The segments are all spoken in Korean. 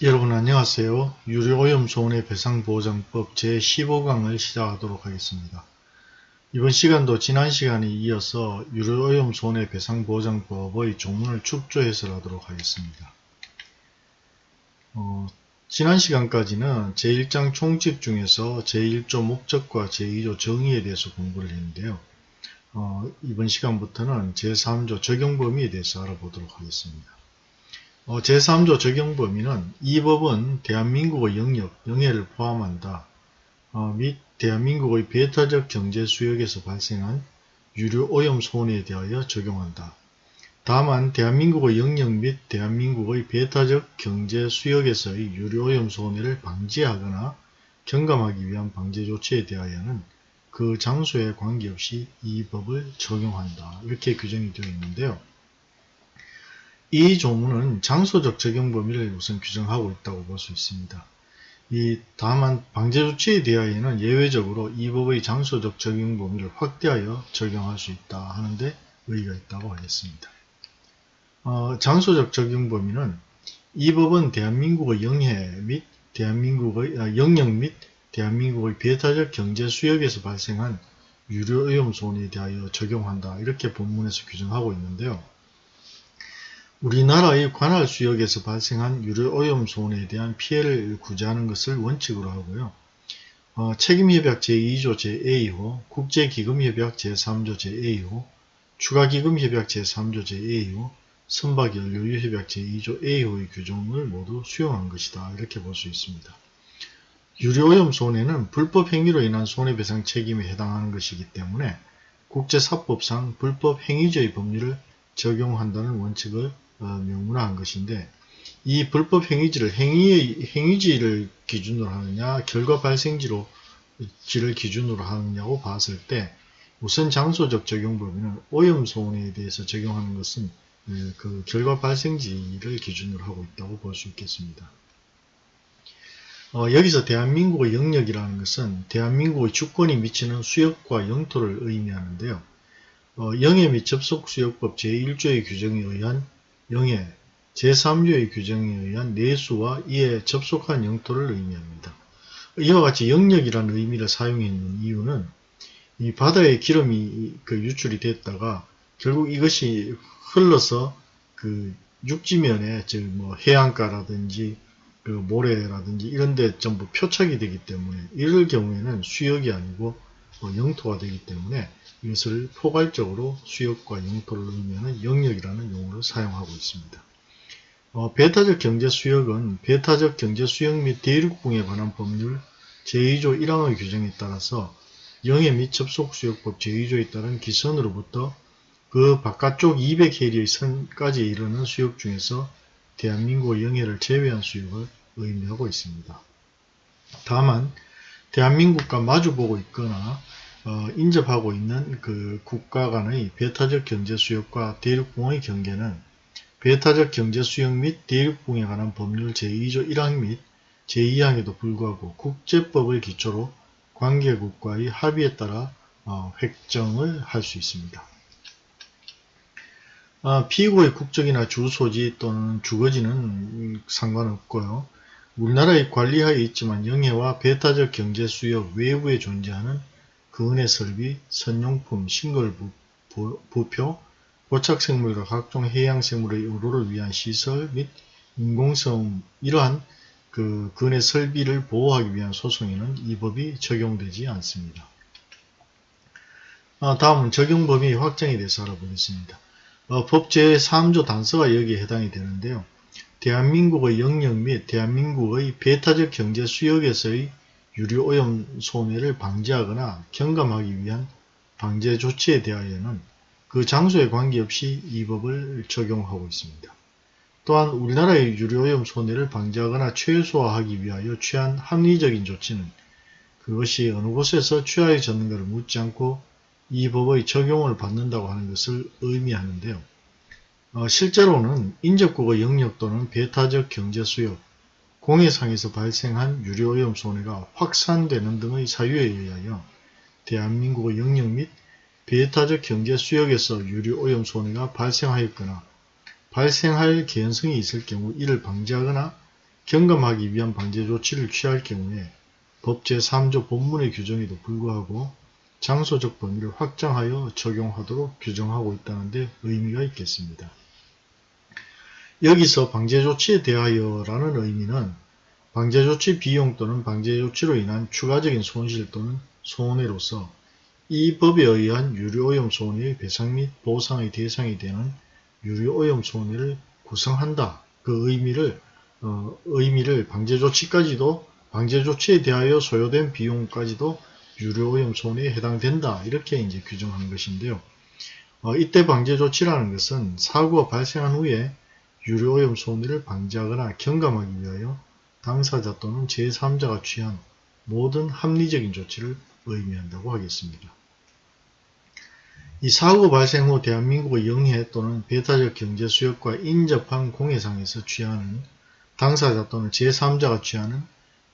여러분 안녕하세요. 유료오염 손해 배상보장법 제15강을 시작하도록 하겠습니다. 이번 시간도 지난 시간에 이어서 유료오염 손해 배상보장법의 조문을 축조 해설하도록 하겠습니다. 어, 지난 시간까지는 제1장 총칙 중에서 제1조 목적과 제2조 정의에 대해서 공부를 했는데요. 어, 이번 시간부터는 제3조 적용 범위에 대해서 알아보도록 하겠습니다. 어, 제3조 적용 범위는 이 법은 대한민국의 영역, 영해를 포함한다. 어, 및 대한민국의 배타적 경제 수역에서 발생한 유류 오염 손해에 대하여 적용한다. 다만 대한민국의 영역 및 대한민국의 배타적 경제 수역에서의 유류 오염 손해를 방지하거나 경감하기 위한 방제 조치에 대하여는 그 장소에 관계없이 이 법을 적용한다. 이렇게 규정이 되어 있는데요. 이 조문은 장소적 적용 범위를 우선 규정하고 있다고 볼 수 있습니다. 이 다만 방제조치에 대하여는 예외적으로 이 법의 장소적 적용 범위를 확대하여 적용할 수 있다 하는데 의의가 있다고 하겠습니다. 어, 장소적 적용 범위는 이 법은 대한민국의 영해 및 대한민국의 아, 영역 및 대한민국의 배타적 경제 수역에서 발생한 유료 오염 손해에 대하여 적용한다 이렇게 본문에서 규정하고 있는데요. 우리나라의 관할 수역에서 발생한 유료오염 손해에 대한 피해를 구제하는 것을 원칙으로 하고요. 어, 책임협약 제2조 제2호, 국제기금협약 제3조 제2호, 추가기금협약 제3조 제2호, 선박연료유협약 제2조 A호의 규정을 모두 수용한 것이다. 이렇게 볼 수 있습니다. 유료오염 손해는 불법 행위로 인한 손해배상 책임에 해당하는 것이기 때문에 국제사법상 불법 행위죄의 법률을 적용한다는 원칙을 어, 명문화한 것인데 이 불법 행위지를 행위의 행위지를 기준으로 하느냐 결과 발생지로 지를 기준으로 하느냐고 봤을 때 우선 장소적 적용 범위는 오염 손해에 대해서 적용하는 것은 예, 그 결과 발생지를 기준으로 하고 있다고 볼 수 있겠습니다. 어, 여기서 대한민국의 영역이라는 것은 대한민국의 주권이 미치는 수역과 영토를 의미하는데요. 어, 영해 및 접속수역법 제1조의 규정에 의한 영해 제3조의 규정에 의한 내수와 이에 접속한 영토를 의미합니다. 이와 같이 영역이라는 의미를 사용했는 이유는 이 바다에 기름이 그 유출이 됐다가 결국 이것이 흘러서 그 육지면에 즉뭐 해안가라든지 그 모래라든지 이런 데 전부 표착이 되기 때문에 이럴 경우에는 수역이 아니고 뭐 영토가 되기 때문에 이것을 포괄적으로 수역과 영토를 의미하는 영역이라는 용어를 사용하고 있습니다. 어, 배타적 경제 수역은 배타적 경제 수역 및 대륙붕에 관한 법률 제2조 1항의 규정에 따라서 영해 및 접속수역법 제2조에 따른 기선으로부터 그 바깥쪽 200해리의 선까지 이르는 수역 중에서 대한민국의 영해를 제외한 수역을 의미하고 있습니다. 다만 대한민국과 마주보고 있거나 어, 인접하고 있는 그 국가 간의 배타적 경제 수역과 대륙붕의 경계는 배타적 경제 수역 및 대륙붕에 관한 법률 제2조 1항 및 제2항에도 불구하고 국제법을 기초로 관계국과의 합의에 따라 어, 획정을 할 수 있습니다. 아, 피고의 국적이나 주소지 또는 주거지는 상관없고요. 우리나라의 관리하에 있지만 영해와 배타적 경제 수역 외부에 존재하는 그은의 설비, 선용품, 싱글 부, 부표, 고착생물과 각종 해양생물의 의료를 위한 시설 및 인공성 이러한 그 근해 설비를 보호하기 위한 소송에는 이 법이 적용되지 않습니다. 아, 다음은 적용범위 확정에 대해서 알아보겠습니다. 어, 법 제3조 단서가 여기에 해당이 되는데요. 대한민국의 영역 및 대한민국의 배타적 경제 수역에서의 유류오염 손해를 방지하거나 경감하기 위한 방제 조치에 대하여는 그 장소에 관계없이 이 법을 적용하고 있습니다. 또한 우리나라의 유류오염 손해를 방지하거나 최소화하기 위하여 취한 합리적인 조치는 그것이 어느 곳에서 취하여졌는가를 묻지 않고 이 법의 적용을 받는다고 하는 것을 의미하는데요. 어, 실제로는 인접국의 영역 또는 배타적 경제 수역, 공해상에서 발생한 유료오염 손해가 확산되는 등의 사유에 의하여 대한민국의 영역 및 베타적 경제 수역에서 유류오염 손해가 발생하였거나 발생할 개연성이 있을 경우 이를 방지하거나 경감하기 위한 방제 조치를 취할 경우에 법 제3조 본문의 규정에도 불구하고 장소적 범위를 확장하여 적용하도록 규정하고 있다는 데 의미가 있겠습니다. 여기서 방제조치에 대하여 라는 의미는 방제조치 비용 또는 방제조치로 인한 추가적인 손실 또는 손해로서 이 법에 의한 유료오염 손해의 배상 및 보상의 대상이 되는 유료오염 손해를 구성한다. 그 의미를 어, 의미를 방제조치까지도 방제조치에 대하여 소요된 비용까지도 유료오염 손해에 해당된다. 이렇게 이제 규정한 것인데요. 어, 이때 방제조치라는 것은 사고가 발생한 후에 유료오염 손해를 방지하거나 경감하기 위하여 당사자 또는 제3자가 취한 모든 합리적인 조치를 의미한다고 하겠습니다. 이 사고 발생 후 대한민국의 영해 또는 배타적 경제 수역과 인접한 공해상에서 취하는 당사자 또는 제3자가 취하는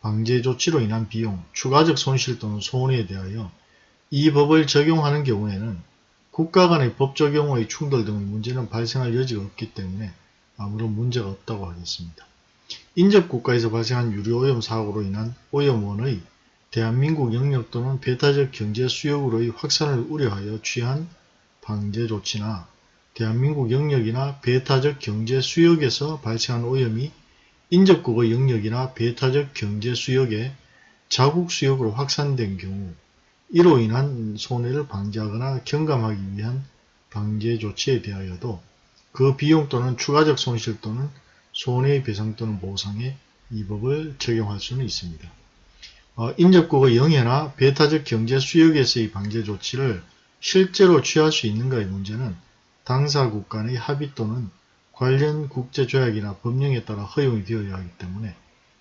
방제 조치로 인한 비용, 추가적 손실 또는 손해에 대하여 이 법을 적용하는 경우에는 국가 간의 법 적용의 충돌 등의 문제는 발생할 여지가 없기 때문에 아무런 문제가 없다고 하겠습니다. 인접국가에서 발생한 유류오염 사고로 인한 오염원의 대한민국 영역 또는 배타적 경제 수역으로의 확산을 우려하여 취한 방제 조치나 대한민국 영역이나 배타적 경제 수역에서 발생한 오염이 인접국의 영역이나 배타적 경제 수역에 자국 수역으로 확산된 경우 이로 인한 손해를 방지하거나 경감하기 위한 방제 조치에 대하여도 그 비용 또는 추가적 손실 또는 손해의 배상 또는 보상에 이 법을 적용할 수는 있습니다. 어, 인접국의 영해나 배타적 경제 수역에서의 방제 조치를 실제로 취할 수 있는가의 문제는 당사국 간의 합의 또는 관련 국제조약이나 법령에 따라 허용이 되어야 하기 때문에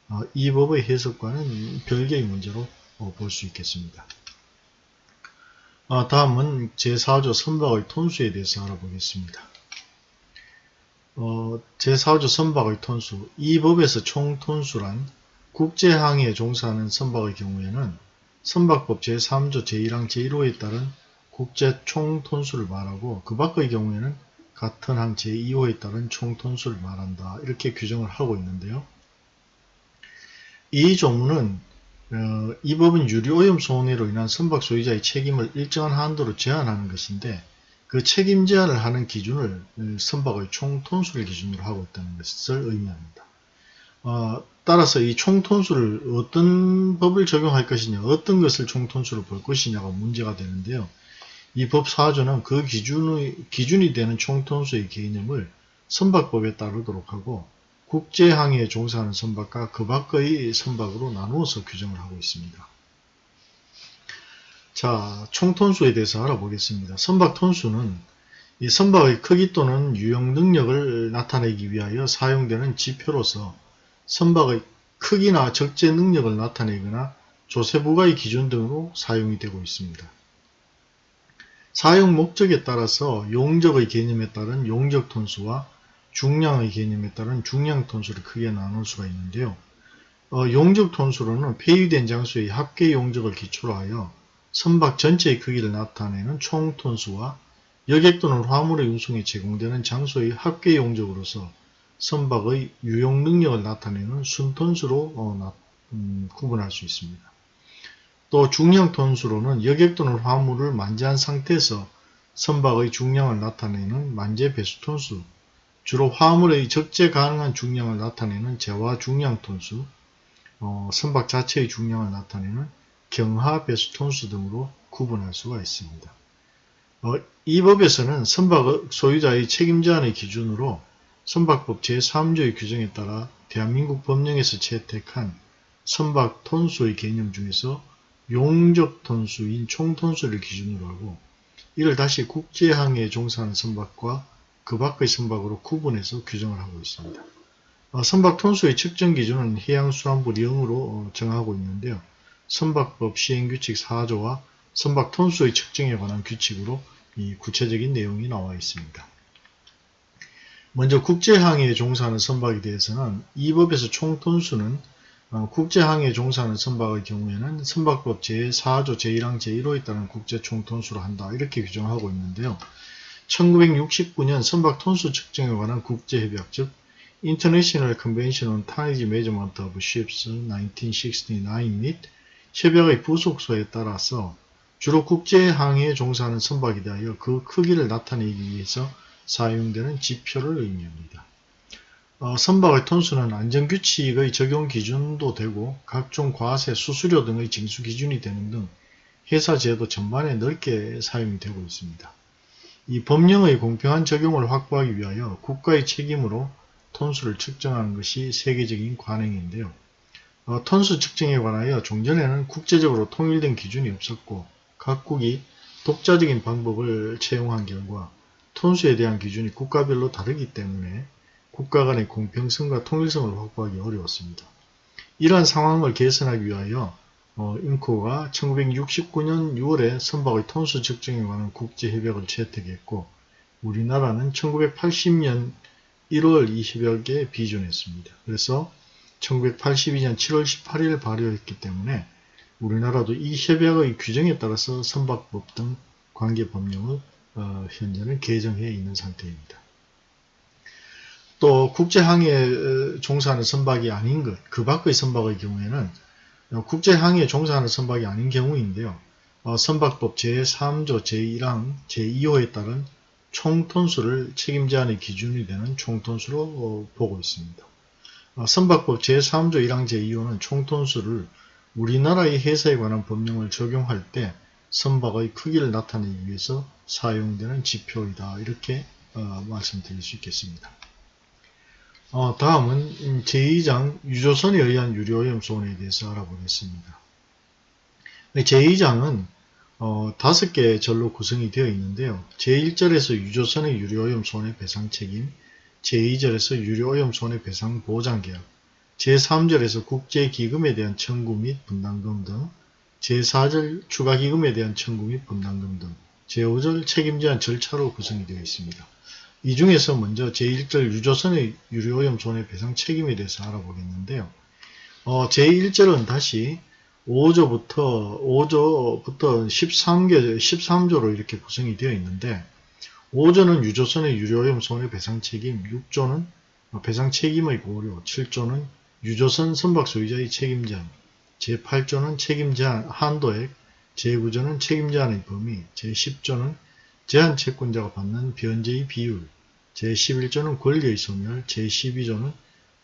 어, 이 법의 해석과는 별개의 문제로 어, 볼수 있겠습니다. 어, 다음은 제4조 선박의 톤수에 대해서 알아보겠습니다. 어, 제4조 선박의 톤수 이 법에서 총 톤수란 국제항해에 종사하는 선박의 경우에는 선박법 제3조 제1항 제1호에 따른 국제 총 톤수를 말하고 그 밖의 경우에는 같은 항 제2호에 따른 총 톤수를 말한다. 이렇게 규정을 하고 있는데요. 이 조문은 어, 이 법은 유류오염 손해로 인한 선박 소유자의 책임을 일정한 한도로 제한하는 것인데 그 책임 제한을 하는 기준을 선박의 총 톤수를 기준으로 하고 있다는 것을 의미합니다. 어, 따라서 이 총톤수를 어떤 법을 적용할 것이냐 어떤 것을 총톤수로 볼 것이냐가 문제가 되는데요. 이 법 4조는 그 기준의, 기준이 되는 총톤수의 개념을 선박법에 따르도록 하고 국제항해에 종사하는 선박과 그 밖의 선박으로 나누어서 규정을 하고 있습니다. 자, 총톤수에 대해서 알아보겠습니다. 선박 톤수는 이 선박의 크기 또는 유형 능력을 나타내기 위하여 사용되는 지표로서 선박의 크기나 적재 능력을 나타내거나 조세부가의 기준 등으로 사용이 되고 있습니다. 사용 목적에 따라서 용적의 개념에 따른 용적 톤수와 중량의 개념에 따른 중량 톤수를 크게 나눌 수가 있는데요. 어, 용적 톤수로는 폐유된 장소의 합계 용적을 기초로 하여 선박 전체의 크기를 나타내는 총 톤수와 여객 또는 화물의 운송에 제공되는 장소의 합계 용적으로서 선박의 유용 능력을 나타내는 순톤수로 어, 나, 음, 구분할 수 있습니다. 또 중량 톤수로는 여객 또는 화물을 만재한 상태에서 선박의 중량을 나타내는 만재 배수 톤수, 주로 화물의 적재 가능한 중량을 나타내는 재화 중량 톤수, 어, 선박 자체의 중량을 나타내는 경하 배수 톤수 등으로 구분할 수가 있습니다. 어, 이 법에서는 선박 소유자의 책임 제한의 기준으로 선박법 제3조의 규정에 따라 대한민국 법령에서 채택한 선박 톤수의 개념 중에서 용적 톤수인 총 톤수를 기준으로 하고 이를 다시 국제항해에 종사하는 선박과 그 밖의 선박으로 구분해서 규정을 하고 있습니다. 어, 선박 톤수의 측정 기준은 해양수산부 령으로 어, 정하고 있는데요. 선박법 시행규칙 4조와 선박 톤수의 측정에 관한 규칙으로 이 구체적인 내용이 나와 있습니다. 먼저 국제항해에 종사하는 선박에 대해서는 이 법에서 총 톤수는 어, 국제항해에 종사하는 선박의 경우에는 선박법 제4조 제1항 제1호에 따른 국제 총톤수로 한다 이렇게 규정하고 있는데요. 1969년 선박 톤수 측정에 관한 국제협약 즉 International Convention on Tonnage Measurement of Ships 1969 및 협약의 부속소에 따라서 주로 국제항해에 종사하는 선박에 대하여 그 크기를 나타내기 위해서 사용되는 지표를 의미합니다. 어, 선박의 톤수는 안전규칙의 적용 기준도 되고 각종 과세, 수수료 등의 징수 기준이 되는 등 회사 제도 전반에 넓게 사용이 되고 있습니다. 이 법령의 공평한 적용을 확보하기 위하여 국가의 책임으로 톤수를 측정하는 것이 세계적인 관행인데요. 어, 톤수 측정에 관하여 종전에는 국제적으로 통일된 기준이 없었고 각국이 독자적인 방법을 채용한 결과 톤수에 대한 기준이 국가별로 다르기 때문에 국가 간의 공평성과 통일성을 확보하기 어려웠습니다. 이러한 상황을 개선하기 위하여 어, 인코가 1969년 6월에 선박의 톤수 측정에 관한 국제협약을 채택했고 우리나라는 1980년 1월 20여일에 비준했습니다. 그래서 1982년 7월 18일 발효했기 때문에 우리나라도 이 협약의 규정에 따라서 선박법 등 관계 법령을 어, 현재는 개정해 있는 상태입니다. 또 국제항해에 종사하는 선박이 아닌 것, 그 밖의 선박의 경우에는 국제항해에 종사하는 선박이 아닌 경우인데요. 어, 선박법 제3조 제1항 제2호에 따른 총톤수를 책임제한의 기준이 되는 총톤수로 어, 보고 있습니다. 어, 선박법 제3조 1항 제2호는 총톤수를 우리나라의 회사에 관한 법령을 적용할 때 선박의 크기를 나타내기 위해서 사용되는 지표이다. 이렇게 어, 말씀드릴 수 있겠습니다. 어, 다음은 제2장 유조선에 의한 유료오염소원에 대해서 알아보겠습니다. 제2장은 어, 다섯 개의 절로 구성이 되어 있는데요. 제1절에서 유조선의 유료오염 손해 배상 책임, 제2절에서 유료오염 손해 배상 보장 계약, 제3절에서 국제기금에 대한 청구 및 분담금 등, 제4절 추가기금에 대한 청구 및 분담금 등, 제5절 책임제한 절차로 구성이 되어 있습니다. 이 중에서 먼저 제1절 유조선의 유료오염 손해 배상 책임에 대해서 알아보겠는데요. 어, 제1절은 다시 5조부터 5조부터 13개 13조로 이렇게 구성이 되어 있는데 5조는 유조선의 유료오염 손해배상 책임, 6조는 배상 책임의 고려, 7조는 유조선 선박 소유자의 책임 제한, 제8조는 책임 제한 한도액, 제9조는 책임 제한의 범위, 제10조는 제한 채권자가 받는 변제의 비율, 제11조는 권리의 소멸, 제12조는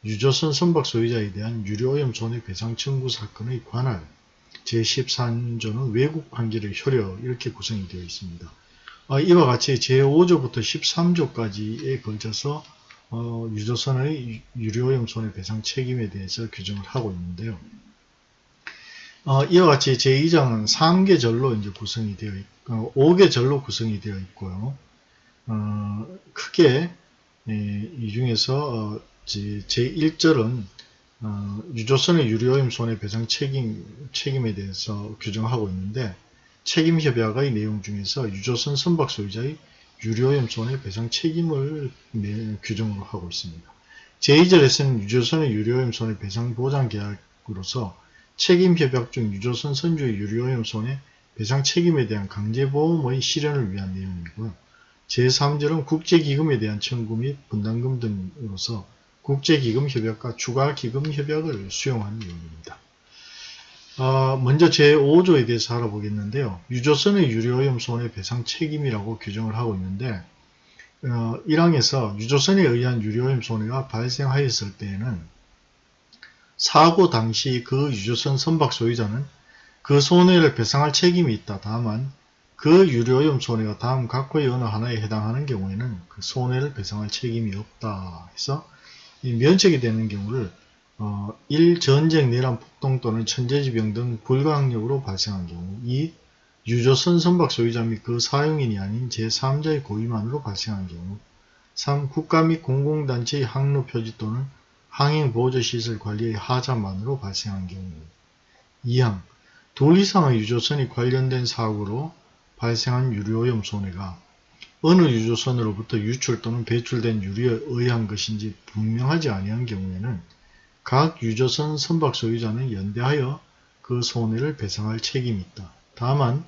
유조선 선박 소유자에 대한 유료오염 손해배상 청구 사건의 관할, 제13조는 외국 관계를 효력 이렇게 구성이 되어 있습니다. 어, 이와 같이 제5조부터 13조까지에 걸쳐서 어, 유조선의 유료오염 손해배상 책임에 대해서 규정을 하고 있는데요. 어, 이와 같이 제2장은 3개 절로 이제 구성이 되어 있, 어, 5개 절로 구성이 되어 있고요. 어, 크게 예, 이 중에서 어, 제1절은 어, 유조선의 유료오염 손해배상 책임, 책임에 대해서 규정하고 있는데 책임협약의 내용 중에서 유조선 선박 소유자의 유료오염 손해배상 책임을 규정으로 하고 있습니다. 제2절에서는 유조선의 유료오염 손해배상 보장 계약으로서 책임협약 중 유조선 선주의 유료오염 손해배상 책임에 대한 강제보험의 실현을 위한 내용이고요. 제3절은 국제기금에 대한 청구 및 분담금 등으로서 국제기금협약과 추가기금협약을 수용한 내용입니다. 어, 먼저 제5조에 대해서 알아보겠는데요. 유조선의 유료오염 손해배상 책임이라고 규정을 하고 있는데 어, 1항에서 유조선에 의한 유료오염 손해가 발생하였을 때에는 사고 당시 그 유조선 선박 소유자는 그 손해를 배상할 책임이 있다. 다만 그 유료오염 손해가 다음 각호의 어느 하나에 해당하는 경우에는 그 손해를 배상할 책임이 없다. 해서 이 면책이 되는 경우를 어, 1. 전쟁, 내란, 폭동 또는 천재지병 등 불가항력으로 발생한 경우 2. 유조선 선박 소유자 및 그 사용인이 아닌 제3자의 고의만으로 발생한 경우 3. 국가 및 공공단체의 항로 표지 또는 항행보조시설 관리의 하자만으로 발생한 경우 2항 둘 이상의 유조선이 관련된 사고로 발생한 유료오염 손해가 어느 유조선으로부터 유출 또는 배출된 유리에 의한 것인지 분명하지 아니한 경우에는 각 유조선 선박 소유자는 연대하여 그 손해를 배상할 책임이 있다. 다만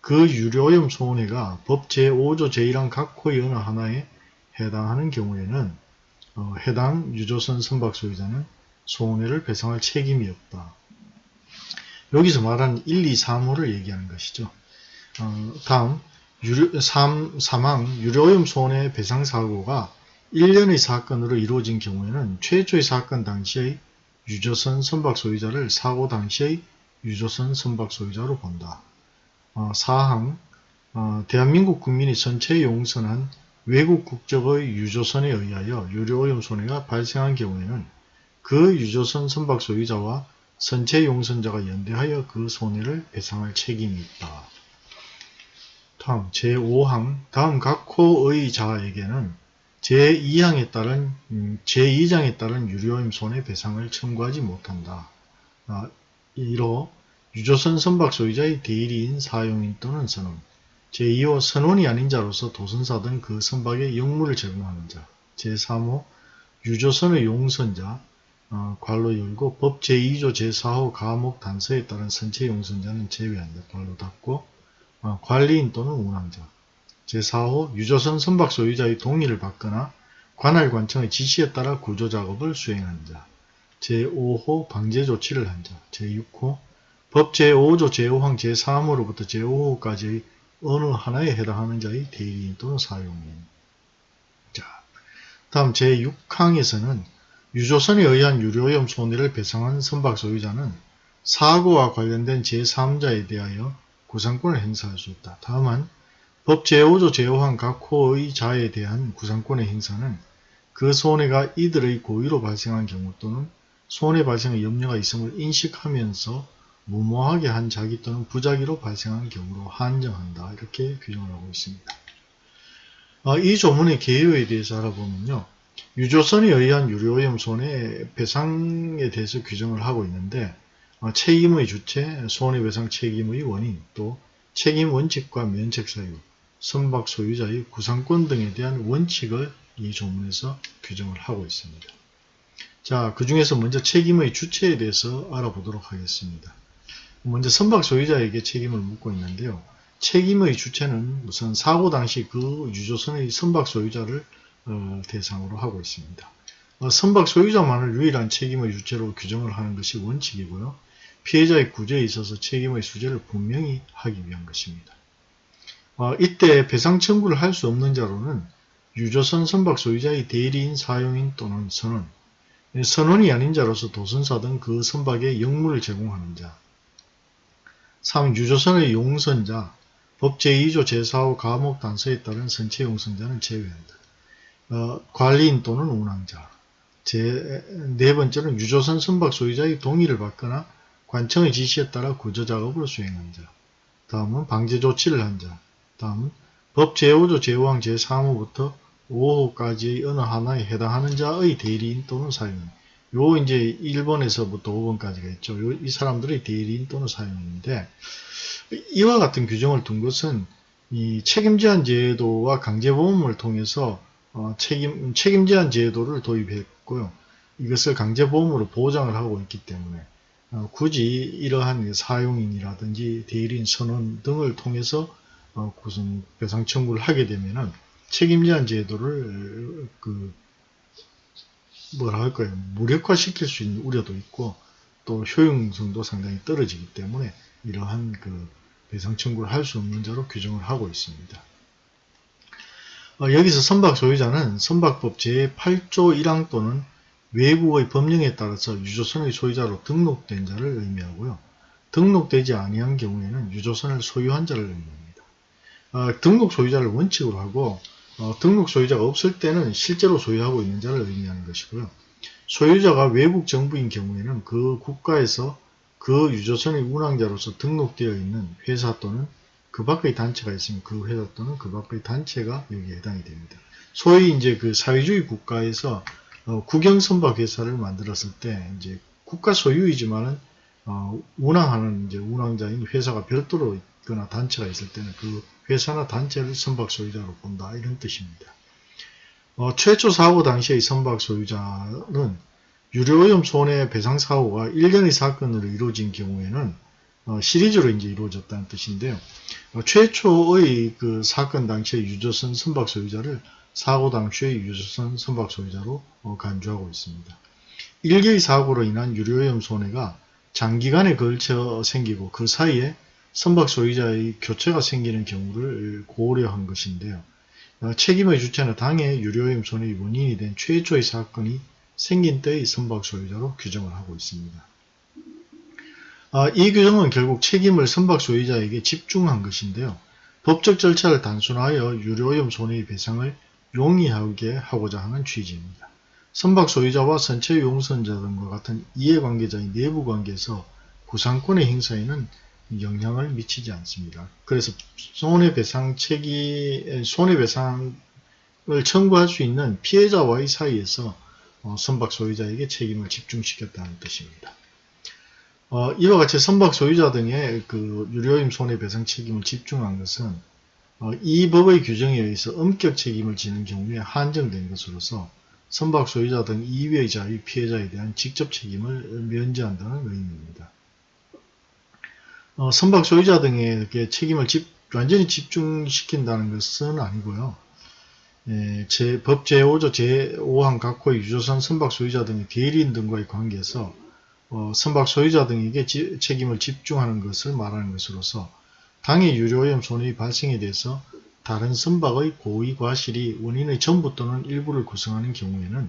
그 유료오염 손해가 법 제5조 제1항 각 호의 어느 하나에 해당하는 경우에는 어, 해당 유조선 선박 소유자는 손해를 배상할 책임이 없다. 여기서 말하는 1, 2, 3호를 얘기하는 것이죠. 어, 다음 유료, 3, 사망, 유료오염 손해 배상 사고가 1년의 사건으로 이루어진 경우에는 최초의 사건 당시의 유조선 선박 소유자를 사고 당시의 유조선 선박 소유자로 본다. 어, 사항, 어, 대한민국 국민이 전체 용선한 외국 국적의 유조선에 의하여 유료오염 손해가 발생한 경우에는 그 유조선 선박 소유자와 선체 용선자가 연대하여 그 손해를 배상할 책임이 있다. 다음 제5항 다음 각 호의 자에게는 제2항에 따른 음, 제2장에 따른 유료임 손해 배상을 청구하지 못한다. 아, 이로 유조선 선박 소유자의 대리인 사용인 또는 선원 제2호 선원이 아닌 자로서 도선사 등 그 선박에 역무를 제공하는 자 제3호 유조선의 용선자 어, 괄로 열고 법 제2조 제4호 가목 단서에 따른 선체 용선자는 제외한다. 괄로 닫고 어, 관리인 또는 운항자 제4호 유조선 선박 소유자의 동의를 받거나 관할 관청의 지시에 따라 구조작업을 수행한 자 제5호 방제 조치를 한 자 제6호 법 제5조 제5항 제3호로부터 제5호까지의 어느 하나에 해당하는 자의 대리인 또는 사용인 자 다음 제6항에서는 유조선에 의한 유료오염 손해를 배상한 선박 소유자는 사고와 관련된 제3자에 대하여 구상권을 행사할 수 있다. 다만 법 제5조 제5항 각 호의 자에 대한 구상권의 행사는 그 손해가 이들의 고의로 발생한 경우 또는 손해 발생의 염려가 있음을 인식하면서 무모하게 한 자기 또는 부작위로 발생한 경우로 한정한다. 이렇게 규정을 하고 있습니다. 아, 이 조문의 개요에 대해서 알아보면요. 유조선에 의한 유료오염 손해 배상에 대해서 규정을 하고 있는데 어, 책임의 주체, 손해배상 책임의 원인, 또 책임 원칙과 면책 사유, 선박 소유자의 구상권 등에 대한 원칙을 이 조문에서 규정을 하고 있습니다. 자, 그 중에서 먼저 책임의 주체에 대해서 알아보도록 하겠습니다. 먼저 선박 소유자에게 책임을 묻고 있는데요. 책임의 주체는 우선 사고 당시 그 유조선의 선박 소유자를 어, 대상으로 하고 있습니다. 어, 선박 소유자만을 유일한 책임의 주체로 규정을 하는 것이 원칙이고요. 피해자의 구제에 있어서 책임의 수재를 분명히 하기 위한 것입니다. 어, 이때 배상 청구를 할 수 없는 자로는 유조선 선박 소유자의 대리인 사용인 또는 선원, 선원이 아닌 자로서 도선사 등 그 선박에 역무를 제공하는 자, 3. 유조선의 용선자, 법 제2조 제4호 가목 단서에 따른 선체 용선자는 제외한다. 어, 관리인 또는 운항자. 제 네 번째는 유조선 선박 소유자의 동의를 받거나 관청의 지시에 따라 구조작업을 수행한 자. 다음은 방제 조치를 한 자. 다음은 법 제5조 제5항 제3호부터 5호까지의 어느 하나에 해당하는 자의 대리인 또는 사용인. 요 이제 1번에서부터 5번까지가 있죠. 요, 이 사람들의 대리인 또는 사용인인데 이와 같은 규정을 둔 것은 이 책임 제한 제도와 강제보험을 통해서 어, 책임, 책임 제한 제도를 도입했고요. 이것을 강제보험으로 보장을 하고 있기 때문에 어, 굳이 이러한 사용인이라든지 대리인 선언 등을 통해서 어, 무슨 배상 청구를 하게 되면은 책임제한 제도를 그 뭐라 할까요 무력화시킬 수 있는 우려도 있고 또 효용성도 상당히 떨어지기 때문에 이러한 그 배상 청구를 할 수 없는 자로 규정을 하고 있습니다. 어, 여기서 선박 소유자는 선박법 제8조 1항 또는 외국의 법령에 따라서 유조선의 소유자로 등록된 자를 의미하고요. 등록되지 아니한 경우에는 유조선을 소유한 자를 의미합니다. 어, 등록 소유자를 원칙으로 하고 어, 등록 소유자가 없을 때는 실제로 소유하고 있는 자를 의미하는 것이고요. 소유자가 외국 정부인 경우에는 그 국가에서 그 유조선의 운항자로서 등록되어 있는 회사 또는 그 밖의 단체가 있으면 그 회사 또는 그 밖의 단체가 여기에 해당이 됩니다. 소위 이제 그 사회주의 국가에서 어, 국영선박 회사를 만들었을 때 이제 국가 소유이지만은 어, 운항하는 이제 운항자인 회사가 별도로 있거나 단체가 있을 때는 그 회사나 단체를 선박 소유자로 본다 이런 뜻입니다. 어, 최초 사고 당시의 선박 소유자는 유료오염 손해배상 사고가 1년의 사건으로 이루어진 경우에는 어, 시리즈로 이제 이루어졌다는 뜻인데요. 어, 최초의 그 사건 당시의 유조선 선박 소유자를 사고 당시의 유조선 선박 소유자로 어, 간주하고 있습니다. 일개의 사고로 인한 유료오염 손해가 장기간에 걸쳐 생기고 그 사이에 선박 소유자의 교체가 생기는 경우를 고려한 것인데요. 어, 책임의 주체는 당해 유료오염 손해의 원인이 된 최초의 사건이 생긴 때의 선박 소유자로 규정을 하고 있습니다. 아, 이 규정은 결국 책임을 선박 소유자에게 집중한 것인데요. 법적 절차를 단순하여 유료오염 손해의 배상을 용이하게 하고자 하는 취지입니다. 선박 소유자와 선체 용선자 등과 같은 이해관계자의 내부 관계에서 구상권의 행사에는 영향을 미치지 않습니다. 그래서 손해배상 책임, 손해배상을 청구할 수 있는 피해자와의 사이에서 어, 선박 소유자에게 책임을 집중시켰다는 뜻입니다. 어, 이와 같이 선박 소유자 등의 그 유료임 손해배상 책임을 집중한 것은 어, 이 법의 규정에 의해서 엄격 책임을 지는 경우에 한정된 것으로서 선박 소유자 등 이외의 자의 피해자에 대한 직접 책임을 면제한다는 의미입니다. 어, 선박 소유자 등에게 책임을 집, 완전히 집중시킨다는 것은 아니고요. 예, 제, 법 제5조 제5항 각호의 유조선 선박 소유자 등의 대리인 등과의 관계에서 어, 선박 소유자 등에게 지, 책임을 집중하는 것을 말하는 것으로서 당해 유료오염 손해의 발생에 대해서 다른 선박의 고의 과실이 원인의 전부 또는 일부를 구성하는 경우에는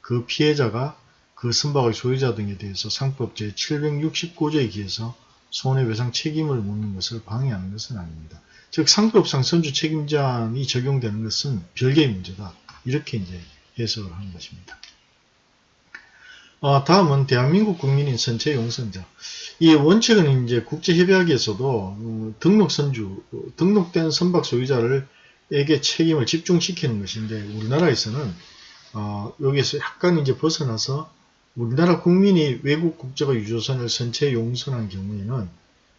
그 피해자가 그 선박의 소유자 등에 대해서 상법 제769조에 기해서 손해배상 책임을 묻는 것을 방해하는 것은 아닙니다. 즉 상법상 선주 책임자이 적용되는 것은 별개의 문제다. 이렇게 이제 해석을 하는 것입니다. 어, 다음은 대한민국 국민인 선체 용선자. 이 원칙은 이제 국제협약에서도 어, 등록 선주, 등록된 선박 소유자를 에게 책임을 집중시키는 것인데 우리나라에서는 어, 여기서 약간 이제 벗어나서 우리나라 국민이 외국 국적의 유조선을 선체 용선한 경우에는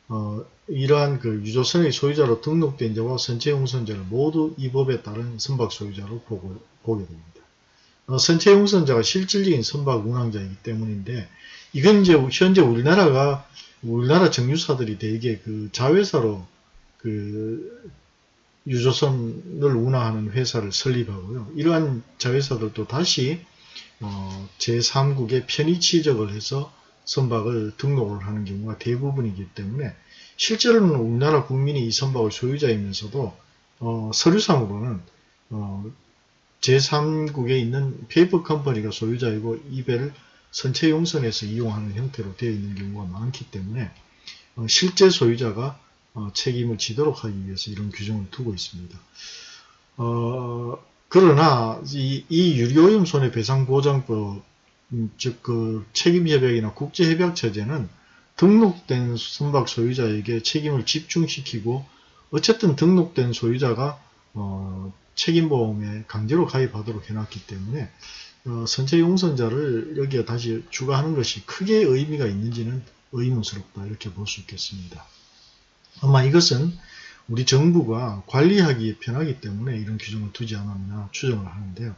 어, 이러한 그 유조선의 소유자로 등록된 자와 선체 용선자를 모두 이 법에 따른 선박 소유자로 보고, 보게 됩니다. 어, 선체 용선자가 실질적인 선박 운항자이기 때문인데 이건 이제 현재 우리나라가 우리나라 정유사들이 대개 그 자회사로 그 유조선을 운항하는 회사를 설립하고요. 이러한 자회사들도 다시 어, 제3국에 편의치적을 해서 선박을 등록을 하는 경우가 대부분이기 때문에 실제로는 우리나라 국민이 이 선박의 소유자이면서도 어, 서류상으로는 어, 제3국에 있는 페이퍼 컴퍼니가 소유자이고 이 배를 선체 용선해서 이용하는 형태로 되어 있는 경우가 많기 때문에 어, 실제 소유자가 어, 책임을 지도록 하기 위해서 이런 규정을 두고 있습니다. 어, 그러나 이, 이 유리오염 손해배상보장법 음, 즉그 책임협약이나 국제협약 체제는 등록된 선박 소유자에게 책임을 집중시키고 어쨌든 등록된 소유자가 어, 책임보험에 강제로 가입하도록 해놨기 때문에 어, 선체 용선자를 여기에 다시 추가하는 것이 크게 의미가 있는지는 의문스럽다 이렇게 볼 수 있겠습니다. 아마 이것은 우리 정부가 관리하기 편하기 때문에 이런 규정을 두지 않았나 추정을 하는데요.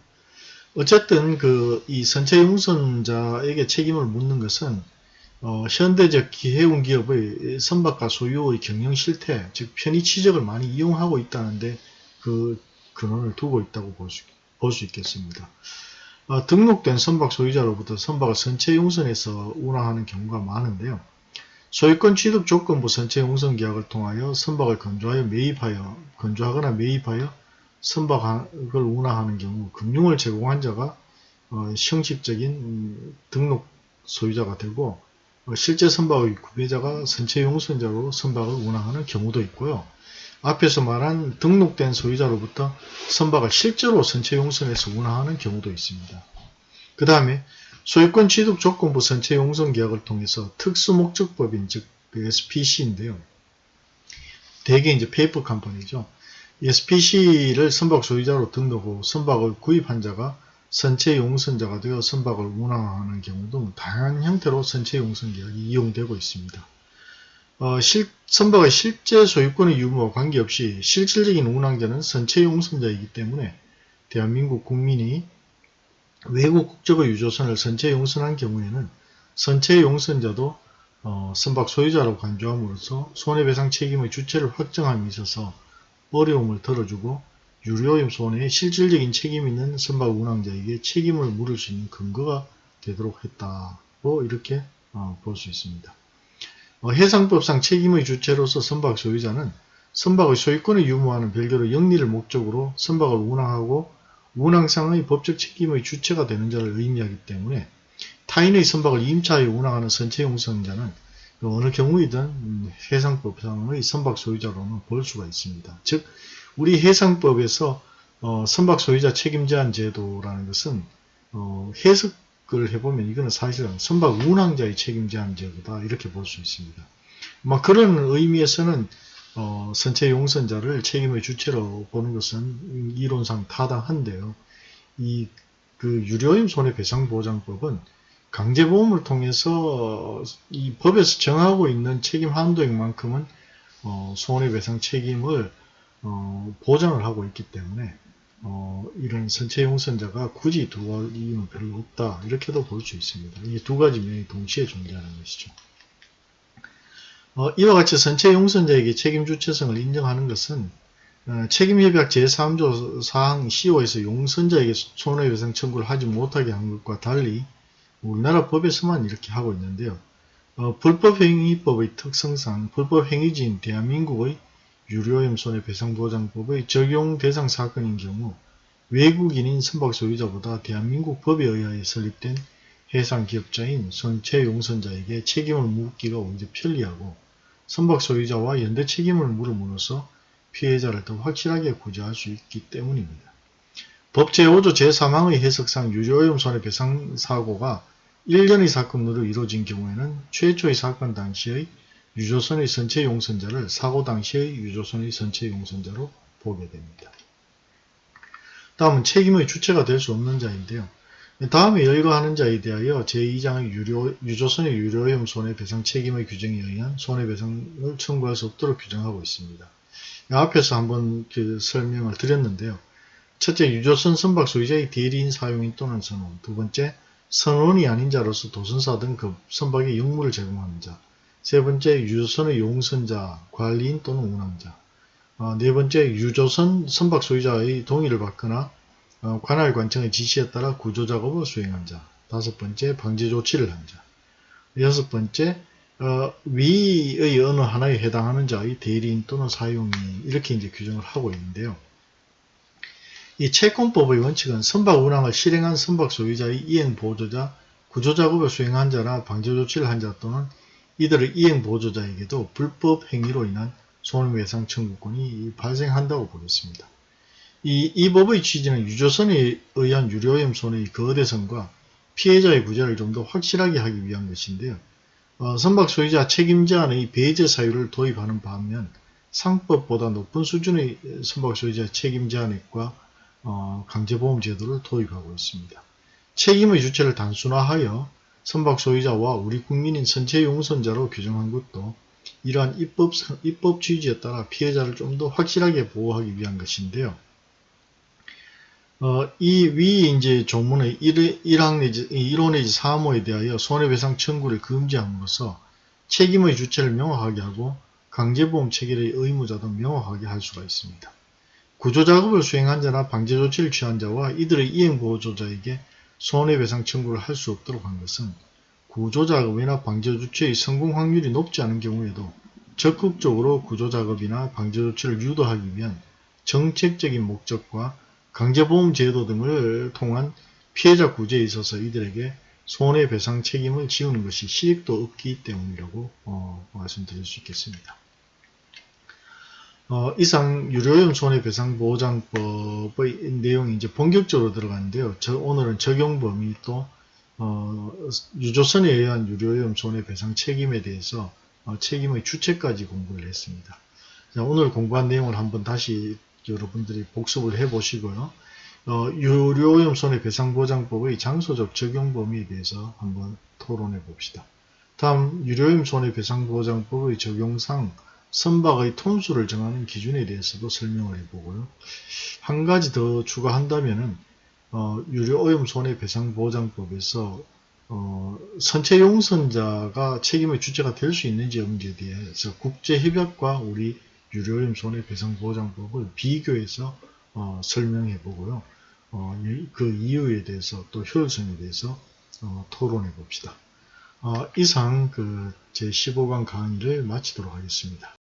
어쨌든 그 이 선체 용선자에게 책임을 묻는 것은 어, 현대적 해운 기업의 선박과 소유의 경영 실태, 즉 편의 취적을 많이 이용하고 있다는데 그 근원을 두고 있다고 볼 수, 있겠습니다. 어, 등록된 선박 소유자로부터 선박을 선체 용선에서 운항하는 경우가 많은데요. 소유권 취득 조건부 선체 용선 계약을 통하여 선박을 건조하여 매입하여 건조하거나 매입하여 선박을 운항하는 경우 금융을 제공한 자가 어, 형식적인 등록 소유자가 되고 어, 실제 선박의 구매자가 선체 용선자로 선박을 운항하는 경우도 있고요. 앞에서 말한 등록된 소유자로부터 선박을 실제로 선체 용선해서 운항하는 경우도 있습니다. 그 다음에 소유권 취득 조건부 선체 용선 계약을 통해서 특수목적법인 즉 SPC인데요. 대개 이제 페이퍼 컴퍼니죠. SPC를 선박 소유자로 등록 후 선박을 구입한 자가 선체 용선자가 되어 선박을 운항하는 경우도 다양한 형태로 선체 용선 계약이 이용되고 있습니다. 어, 실, 선박의 실제 소유권의 유무와 관계없이 실질적인 운항자는 선체 용선자이기 때문에 대한민국 국민이 외국 국적의 유조선을 선체 용선한 경우에는 선체 용선자도 어, 선박 소유자로 간주함으로써 손해배상 책임의 주체를 확정함에 있어서 어려움을 덜어주고 유료오염 손해에 실질적인 책임 있는 선박 운항자에게 책임을 물을 수 있는 근거가 되도록 했다고 이렇게 어, 볼수 있습니다. 어, 해상법상 책임의 주체로서 선박 소유자는 선박의 소유권을 유무하는 별개로 영리를 목적으로 선박을 운항하고 운항상의 법적 책임의 주체가 되는 자를 의미하기 때문에 타인의 선박을 임차하여 운항하는 선체용선자는 어느 경우이든 음, 해상법상의 선박 소유자로는 볼 수가 있습니다. 즉 우리 해상법에서 어, 선박 소유자 책임 제한 제도라는 것은 어, 해석 을 해보면 이거는 사실은 선박 운항자의 책임 제한 제도다 이렇게 볼 수 있습니다. 뭐 그런 의미에서는 어, 선체 용선자를 책임의 주체로 보는 것은 이론상 타당한데요. 이 그 유료임 손해배상보장법은 강제보험을 통해서 이 법에서 정하고 있는 책임 한도액만큼은 어, 손해배상 책임을 어, 보장을 하고 있기 때문에 어, 이런 선체 용선자가 굳이 두할 이유는 별로 없다 이렇게도 볼 수 있습니다. 이 두 가지 면이 동시에 존재하는 것이죠. 어, 이와 같이 선체 용선자에게 책임 주체성을 인정하는 것은 어, 책임협약 제3조 사항 15에서 용선자에게 손해배상 청구를 하지 못하게 한 것과 달리 우리나라 법에서만 이렇게 하고 있는데요. 어, 불법행위법의 특성상 불법행위지인 대한민국의 유료염 손해배상보장법의 적용 대상 사건인 경우 외국인인 선박 소유자보다 대한민국 법에 의하여 설립된 해상기업자인 선체 용선자에게 책임을 묻기가 오히려 편리하고 선박 소유자와 연대 책임을 물음으로써 피해자를 더 확실하게 구제할 수 있기 때문입니다. 법 제5조 제3항의 해석상 유료오염 손해배상 사고가 1년의 사건으로 이루어진 경우에는 최초의 사건 당시의 유조선의 선체 용선자를 사고 당시의 유조선의 선체 용선자로 보게 됩니다. 다음은 책임의 주체가 될 수 없는 자인데요. 다음에 열거하는 자에 대하여 제2장의 유료, 유조선의 유료오염 손해배상 책임의 규정에 의한 손해배상을 청구할 수 없도록 규정하고 있습니다. 앞에서 한번 그 설명을 드렸는데요. 첫째, 유조선 선박 소유자의 대리인 사용인 또는 선원. 두 번째, 선원이 아닌 자로서 도선사 등 그 선박에 역무를 제공하는 자. 세 번째, 유조선의 용선자, 관리인 또는 운항자. 어, 네 번째, 유조선 선박 소유자의 동의를 받거나 어, 관할 관청의 지시에 따라 구조 작업을 수행한 자. 다섯 번째, 방제 조치를 한 자. 여섯 번째, 어, 위의 어느 하나에 해당하는 자의 대리인 또는 사용인 이렇게 이제 규정을 하고 있는데요. 이 채권법의 원칙은 선박 운항을 실행한 선박 소유자의 이행 보조자, 구조작업을 수행한 자나 방제 조치를 한 자 또는 이들의 이행 보조자에게도 불법 행위로 인한 손해배상 청구권이 발생한다고 보겠습니다. 이, 이 법의 취지는 유조선에 의한 유료오염 손해의 거대성과 피해자의 구제를 좀 더 확실하게 하기 위한 것인데요. 어, 선박 소유자 책임 제한의 배제 사유를 도입하는 반면 상법보다 높은 수준의 선박 소유자 책임 제한액과 어, 강제보험 제도를 도입하고 있습니다. 책임의 주체를 단순화하여 선박 소유자와 우리 국민인 선체 용선자로 규정한 것도 이러한 입법, 입법 취지에 따라 피해자를 좀 더 확실하게 보호하기 위한 것인데요. 어, 이위 이제 조문의 1, 1항 내지 1호 내지 3호에 대하여 손해배상 청구를 금지함으로써 책임의 주체를 명확하게 하고 강제보험 체결의 의무자도 명확하게 할 수가 있습니다. 구조작업을 수행한 자나 방제조치를 취한 자와 이들의 이행보조자에게 손해배상 청구를 할 수 없도록 한 것은 구조작업이나 방제조치의 성공 확률이 높지 않은 경우에도 적극적으로 구조작업이나 방제조치를 유도하기 위한 정책적인 목적과 강제보험 제도 등을 통한 피해자 구제에 있어서 이들에게 손해배상 책임을 지우는 것이 실익도 없기 때문이라고 어, 말씀드릴 수 있겠습니다. 어, 이상 유료염 손해배상보장법의 내용이 이제 본격적으로 들어가는데요. 저, 오늘은 적용 범위 또 어, 유조선에 의한 유료염 손해배상 책임에 대해서 어, 책임의 주체까지 공부를 했습니다. 자, 오늘 공부한 내용을 한번 다시 여러분들이 복습을 해 보시고요. 어, 유료오염 손해배상보장법의 장소적 적용 범위에 대해서 한번 토론해 봅시다. 다음 유료오염 손해배상보장법의 적용상 선박의 톤수를 정하는 기준에 대해서도 설명을 해보고요. 한 가지 더 추가한다면은 어, 유료오염 손해배상보장법에서 어, 선체 용선자가 책임의 주체가 될 수 있는지 없는지에 대해서 국제협약과 우리 유료오염 손해배상보장법을 비교해서 어, 설명해 보고요. 어, 그 이유에 대해서 또 효율성에 대해서 어, 토론해 봅시다. 어, 이상 그 제15강 강의를 마치도록 하겠습니다.